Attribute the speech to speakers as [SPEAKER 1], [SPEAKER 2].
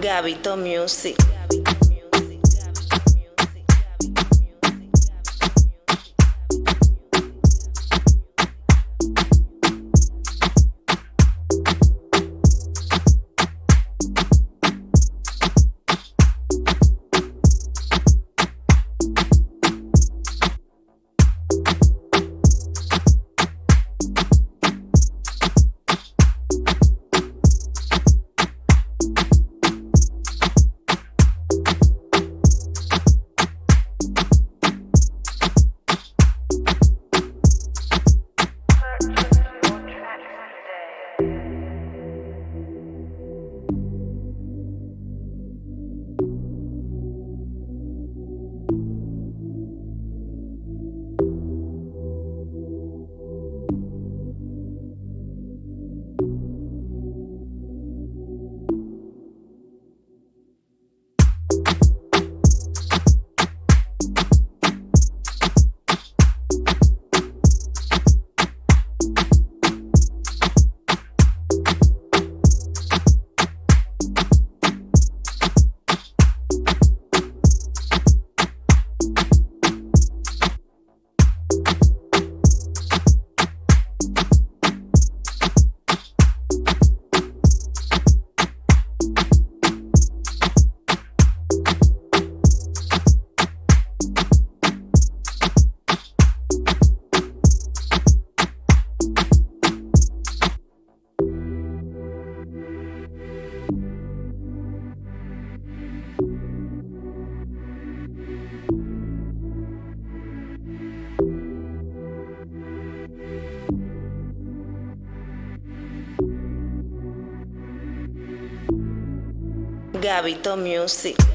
[SPEAKER 1] Gabito Music. Gabito Music.